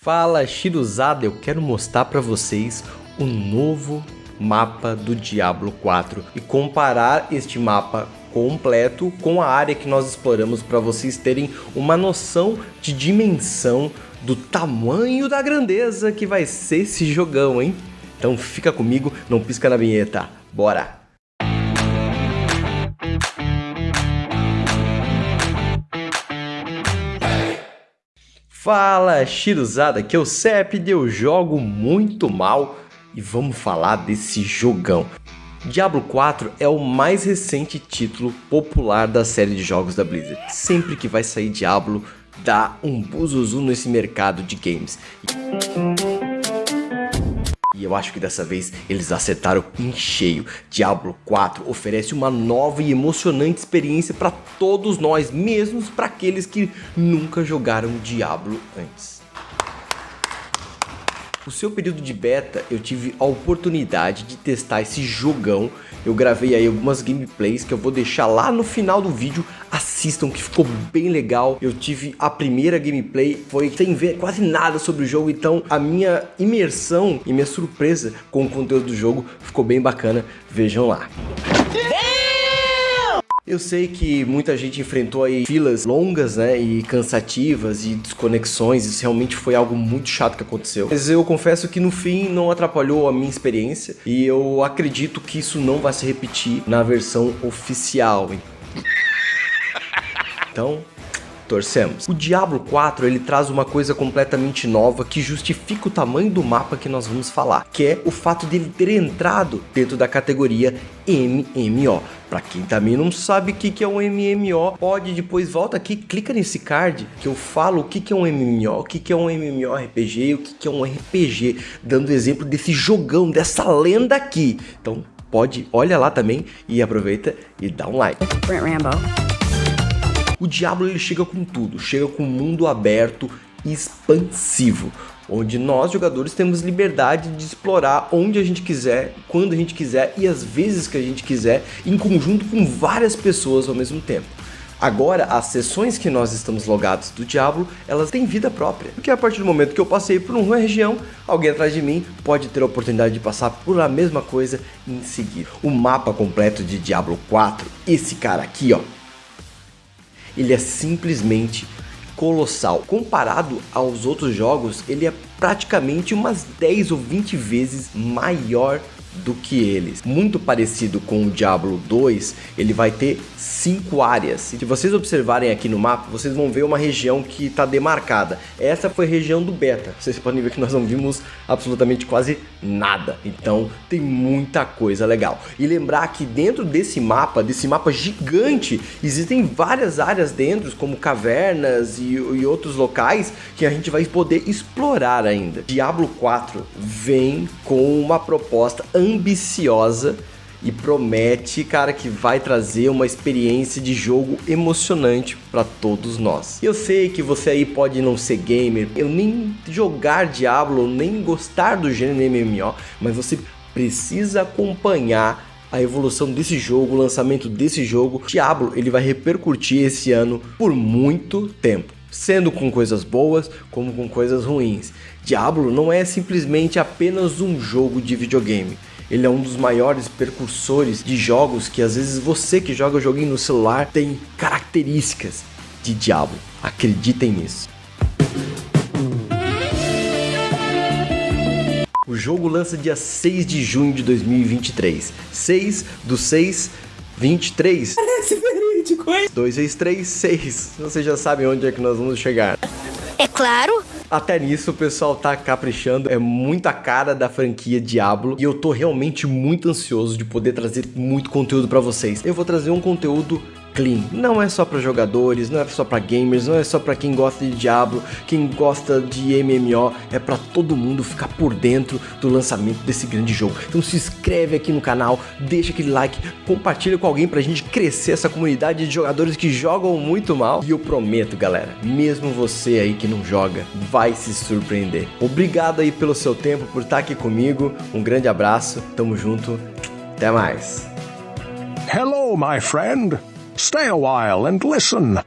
Fala Shiruzada, eu quero mostrar para vocês o novo mapa do Diablo 4 e comparar este mapa completo com a área que nós exploramos para vocês terem uma noção de dimensão do tamanho da grandeza que vai ser esse jogão, hein? Então fica comigo, não pisca na vinheta, bora! Fala Shiruzada, é o CEP, eu jogo muito mal e vamos falar desse jogão. Diablo 4 é o mais recente título popular da série de jogos da Blizzard. Sempre que vai sair Diablo, dá um buzuzu nesse mercado de games. Eu acho que dessa vez eles acertaram em cheio. Diablo 4 oferece uma nova e emocionante experiência para todos nós, mesmo para aqueles que nunca jogaram Diablo antes. No seu período de beta, eu tive a oportunidade de testar esse jogão. Eu gravei aí algumas gameplays que eu vou deixar lá no final do vídeo. Assistam que ficou bem legal. Eu tive a primeira gameplay, foi sem ver quase nada sobre o jogo. Então a minha imersão e minha surpresa com o conteúdo do jogo ficou bem bacana. Vejam lá. Eu sei que muita gente enfrentou aí filas longas, né, e cansativas e desconexões, isso realmente foi algo muito chato que aconteceu. Mas eu confesso que no fim não atrapalhou a minha experiência e eu acredito que isso não vai se repetir na versão oficial. Então, torcemos. O Diablo 4 ele traz uma coisa completamente nova que justifica o tamanho do mapa que nós vamos falar, que é o fato dele ter entrado dentro da categoria MMO. Para quem também não sabe o que, é um MMO, pode depois volta aqui, clica nesse card que eu falo o que, é um MMO, o que, é um MMORPG e o que, é um RPG, dando exemplo desse jogão, dessa lenda aqui. Então pode, olha lá também e aproveita e dá um like. Rambo. O Diablo ele chega com tudo, chega com um mundo aberto e expansivo, onde nós jogadores temos liberdade de explorar onde a gente quiser, quando a gente quiser e as vezes que a gente quiser, em conjunto com várias pessoas ao mesmo tempo. Agora, as sessões que nós estamos logados do Diablo, elas têm vida própria. Porque a partir do momento que eu passei por uma região, alguém atrás de mim pode ter a oportunidade de passar por a mesma coisa em seguida. O mapa completo de Diablo 4, esse cara aqui, ó, ele é simplesmente colossal. Comparado aos outros jogos, ele é praticamente umas 10 ou 20 vezes maior do que eles. Muito parecido com o Diablo 2, ele vai ter cinco áreas. Se vocês observarem aqui no mapa, vocês vão ver uma região que está demarcada. Essa foi a região do beta. Vocês podem ver que nós não vimos absolutamente quase nada. Então tem muita coisa legal. E lembrar que dentro desse mapa, desse mapa gigante, existem várias áreas dentro, como cavernas e, e outros locais que a gente vai poder explorar ainda. Diablo 4 vem com uma proposta ambiciosa e promete, cara, que vai trazer uma experiência de jogo emocionante para todos nós. Eu sei que você aí pode não ser gamer, eu nem jogar Diablo, nem gostar do gênero MMO, mas você precisa acompanhar a evolução desse jogo, o lançamento desse jogo. Diablo, ele vai repercutir esse ano por muito tempo sendo com coisas boas como com coisas ruins. Diablo não é simplesmente apenas um jogo de videogame. Ele é um dos maiores percursores de jogos que às vezes você que joga joguinho no celular tem características de Diablo. Acreditem nisso. O jogo lança dia 6 de junho de 2023. 6 do 6, 23. Parece verídico, hein? 2 vezes 3, 6. Vocês já sabem onde é que nós vamos chegar. É claro. Até nisso o pessoal tá caprichando, é muita cara da franquia Diablo e eu tô realmente muito ansioso de poder trazer muito conteúdo para vocês. Eu vou trazer um conteúdo clean. Não é só para jogadores, não é só para gamers, não é só para quem gosta de Diablo, quem gosta de MMO, é para todo mundo ficar por dentro do lançamento desse grande jogo. Então se inscreve aqui no canal, deixa aquele like, compartilha com alguém pra gente crescer essa comunidade de jogadores que jogam muito mal. E eu prometo, galera, mesmo você aí que não joga, vai se surpreender. Obrigado aí pelo seu tempo, por estar aqui comigo. Um grande abraço, tamo junto, até mais. Hello, my friend. Stay a while and listen.